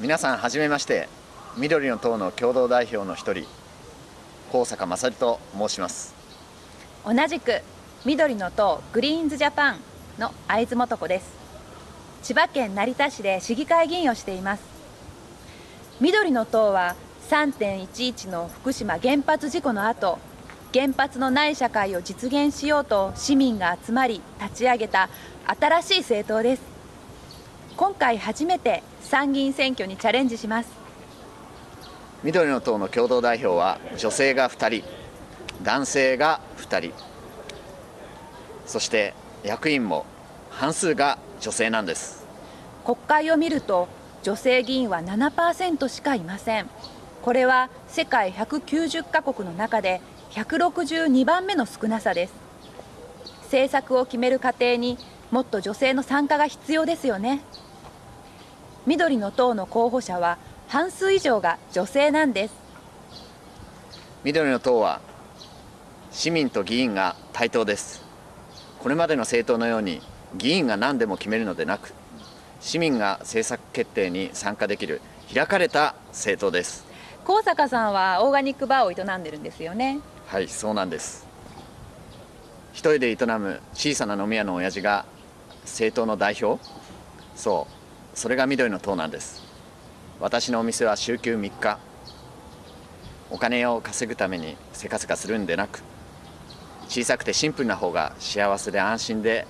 皆さんはじめまして。緑の党の共同代表の一人高坂勝と申します。同じく緑の党グリーンズジャパンの会津素子です。千葉県成田市で市議会議員をしています。緑の党は3.11の福島原発事故の後原発のない社会を実現しようと市民が集まり立ち上げた新しい政党です。今回初めて参議院選挙にチャレンジします。緑の党の共同代表は女性が2人男性が2人。そして役員も半数が女性なんです。国会を見ると女性議員は7%しかいません。これは世界190カ国の中で162番目の少なさです。政策を決める過程にもっと女性の参加が必要ですよね緑の党の候補者は半数以上が女性なんです。緑の党は市民と議員が対等です。これまでの政党のように議員が何でも決めるのでなく市民が政策決定に参加できる開かれた政党です。高坂さんはオーガニックバーを営んでるんですよね。はいそうなんです。一人で営む小さな飲み屋の親父が政党の代表？そうそれが緑の党なんです。私のお店は週休3日。お金を稼ぐためにせかせかするんでなく小さくてシンプルな方が幸せで安心で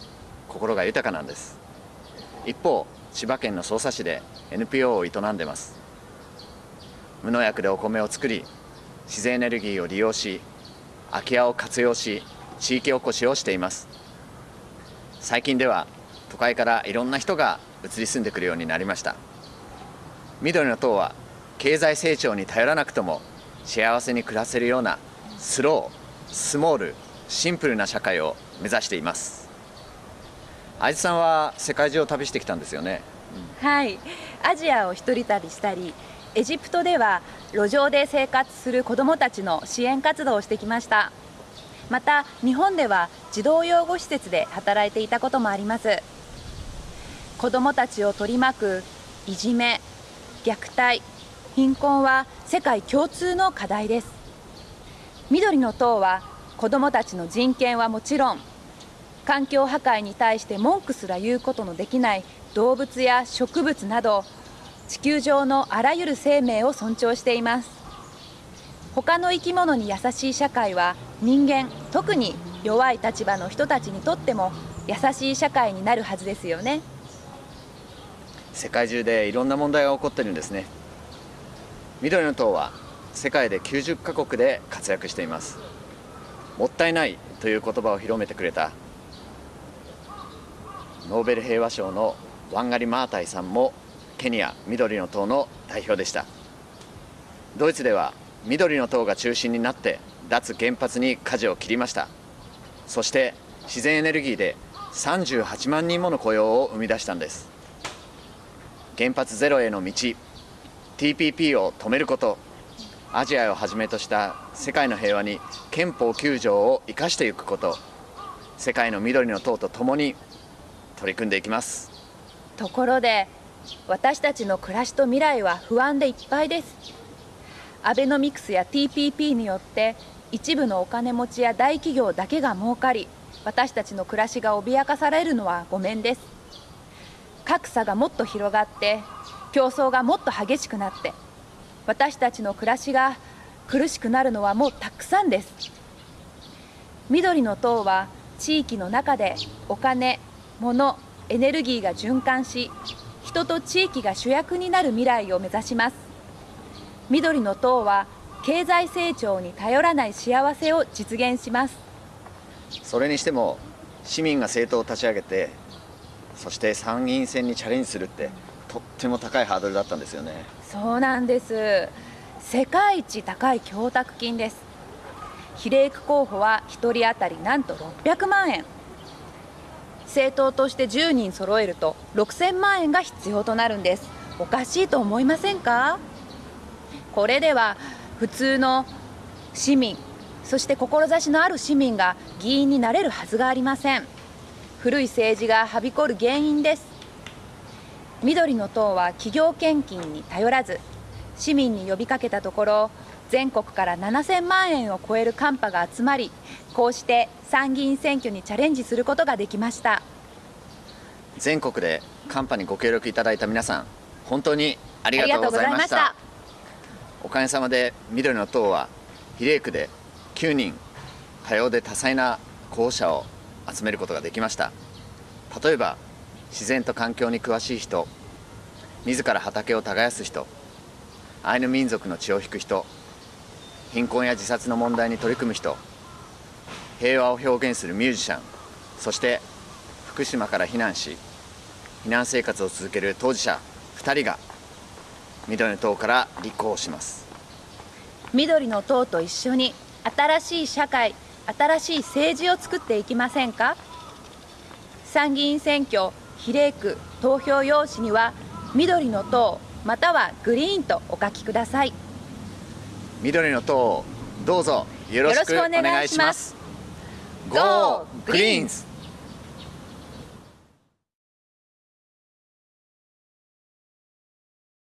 心が豊かなんです。一方千葉県の匝瑳市で NPO を営んでます。無農薬でお米を作り自然エネルギーを利用し空き家を活用し地域おこしをしています。最近では都会からいろんな人が移り住んでくるようになりました。緑の党は経済成長に頼らなくとも幸せに暮らせるようなスロースモールシンプルな社会を目指しています。愛津さんは世界中を旅してきたんですよね、うん、はい。アジアを一人旅したりエジプトでは路上で生活する子どもたちの支援活動をしてきました。また日本では児童養護施設で働いていたこともあります。子どもたちを取り巻くいじめ虐待貧困は世界共通の課題です。緑の党は子どもたちの人権はもちろん環境破壊に対して文句すら言うことのできない動物や植物など地球上のあらゆる生命を尊重しています。他の生き物に優しい社会は人間特に弱い立場の人たちにとっても優しい社会になるはずですよね。世界中でいろんな問題が起こってるんですね。緑の党は世界で90カ国で活躍しています。もったいないという言葉を広めてくれた。ノーベル平和賞のワンガリ・マータイさんもケニア緑の党の代表でした。ドイツでは緑の党が中心になって脱原発に舵を切りました。そして自然エネルギーで38万人もの雇用を生み出したんです。原発ゼロへの道 TPP を止めることアジアをはじめとした世界の平和に憲法9条を生かしていくこと世界の緑の党とともに取り組んでいきます。ところで私たちの暮らしと未来は不安でいっぱいです。アベノミクスや TPP によって一部のお金持ちや大企業だけが儲かり私たちの暮らしが脅かされるのはごめんです。格差がもっと広がって競争がもっと激しくなって私たちの暮らしが苦しくなるのはもうたくさんです。緑の党は地域の中でお金物エネルギーが循環し人と地域が主役になる未来を目指します。緑の党は経済成長に頼らない幸せを実現します。それにしても市民が政党を立ち上げてそして参議院選にチャレンジするってとっても高いハードルだったんですよね。そうなんです。世界一高い供託金です。比例区候補は1人当たりなんと600万円。政党として10人揃えると6000万円が必要となるんです。おかしいと思いませんか？これでは普通の市民そして志のある市民が議員になれるはずがありません。古い政治がはびこる原因です。緑の党は企業献金に頼らず市民に呼びかけたところ全国から7000万円を超えるカンパが集まりこうして参議院選挙にチャレンジすることができました。全国でカンパにご協力いただいた皆さん本当にありがとうございました。おかげさまで緑の党は比例区で9人多様で多彩な候補者を集めることができました。例えば自然と環境に詳しい人自ら畑を耕す人アイヌ民族の血を引く人貧困や自殺の問題に取り組む人平和を表現するミュージシャンそして福島から避難し避難生活を続ける当事者2人が緑の党から立候補します。緑の党と一緒に新しい社会新しい政治を作っていきませんか？参議院選挙比例区投票用紙には緑の党またはグリーンとお書きください。緑の党をどうぞよろしくお願いします。Go Greens!